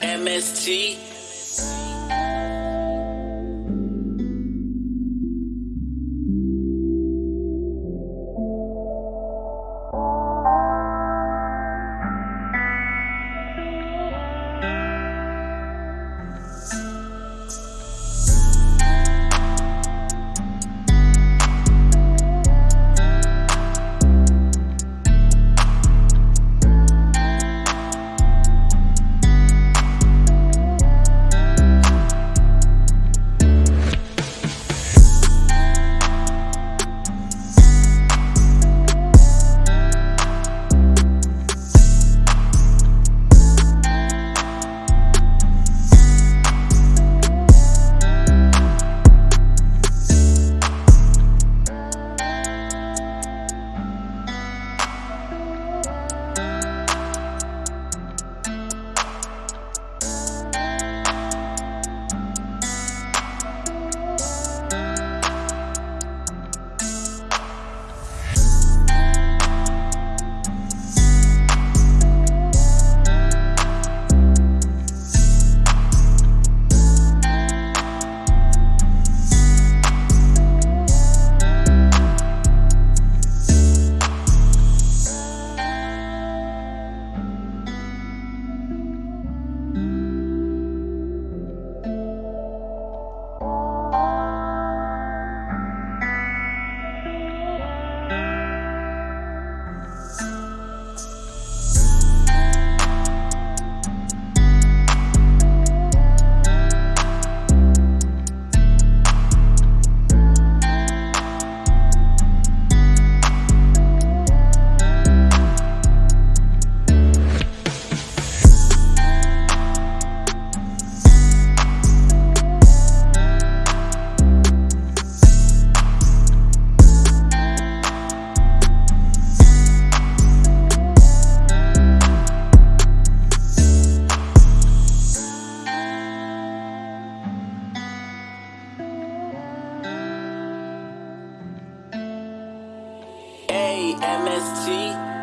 AMST. AMST.